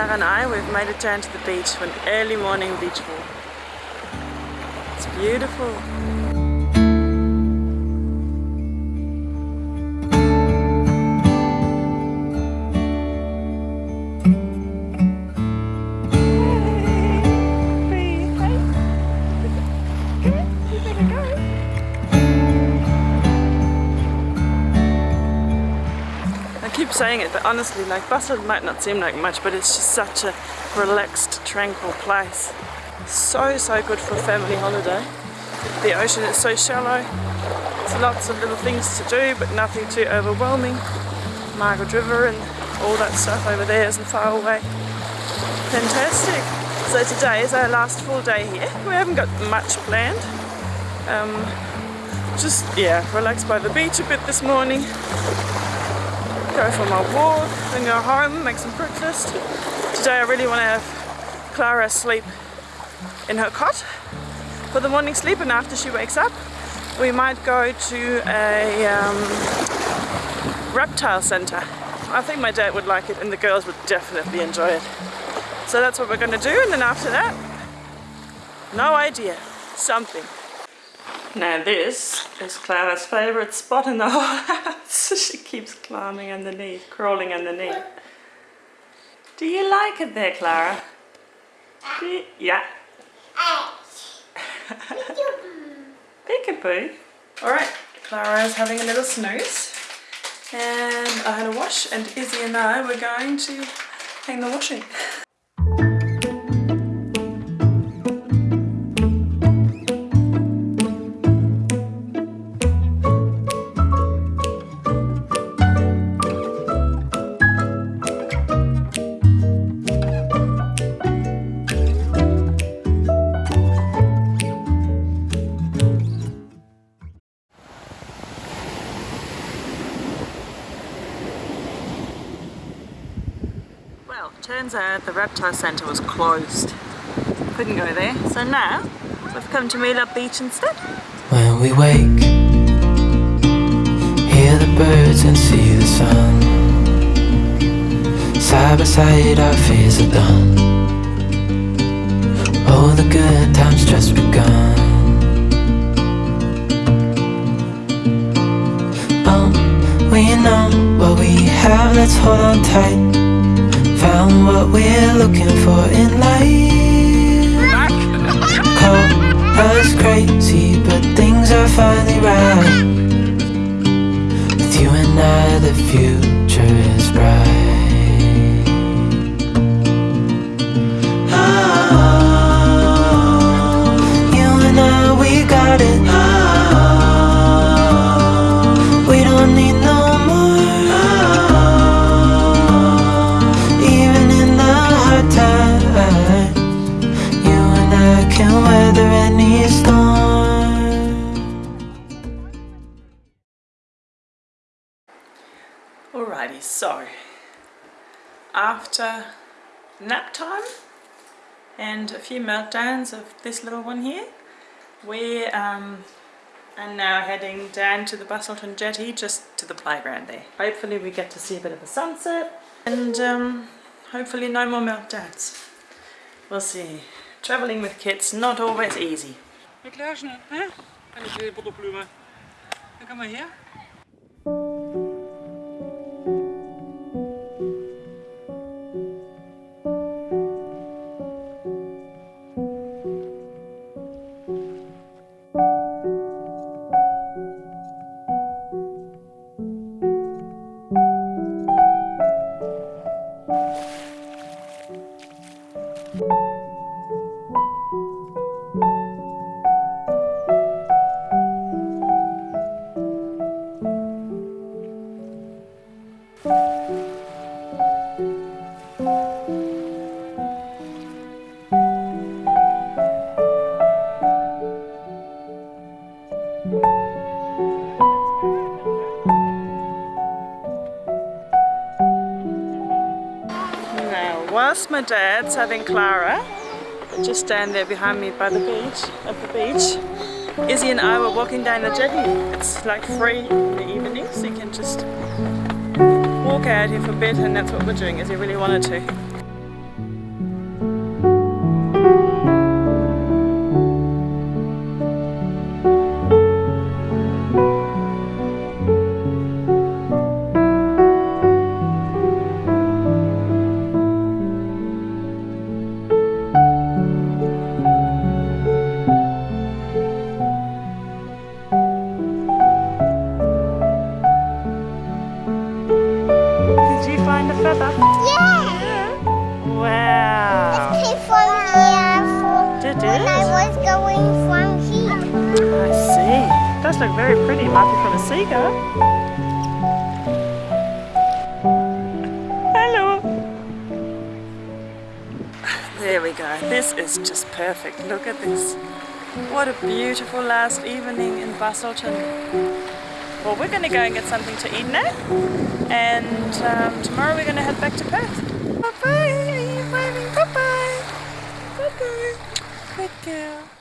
Clara and I, we've made a turn to the beach for an early morning beach walk. It's beautiful. Keep saying it, but honestly, like Bustle might not seem like much, but it's just such a relaxed, tranquil place. So, so good for a family holiday. The ocean is so shallow. There's lots of little things to do, but nothing too overwhelming. Margaret River and all that stuff over there isn't far away. Fantastic. So today is our last full day here. We haven't got much planned. Um, just, yeah, relax by the beach a bit this morning go for my walk, then go home, make some breakfast. Today I really want to have Clara sleep in her cot for the morning sleep and after she wakes up we might go to a um, reptile center. I think my dad would like it and the girls would definitely enjoy it. So that's what we're going to do and then after that, no idea, something. Now this is Clara's favourite spot in the whole house. she keeps climbing underneath, crawling underneath. Do you like it there, Clara? You- yeah. Peekaboo. Alright, Clara is having a little snooze. And I had a wash and Izzy and I were going to hang the washing. Well, turns out the reptile centre was closed. Couldn't go there. So now we've come to Meelup Beach instead. When we wake, hear the birds and see the sun. Side by side, our fears are done. Oh, the good times just begun. Oh, we know what we have, let's hold on tight. Found what we're looking for in life. Call us crazy, but things are finally right. With you and I, the future is bright. So after nap time and a few meltdowns of this little one here, we um, are now heading down to the Busselton Jetty, just to the playground there. Hopefully we get to see a bit of a sunset and um, hopefully no more meltdowns. We'll see. Travelling with kids, not always easy. Een hier. My dad's having Clara, just stand there behind me by the beach, at the beach, Izzy and I were walking down the jetty. It's like free in the evening, so you can just walk out here for a bit and that's what we're doing he really wanted to. Feather? Yeah. Wow. Came from here for Did when I was going from here. I see. Does look very pretty. Might be from a seagull. Hello. There we go. This is just perfect. Look at this. What a beautiful last evening in Busselton. Well, we're going to go and get something to eat now. And um, tomorrow we're going to head back to Perth. Bye-bye. Bye-bye. Bye-bye. Bye-bye. Good girl.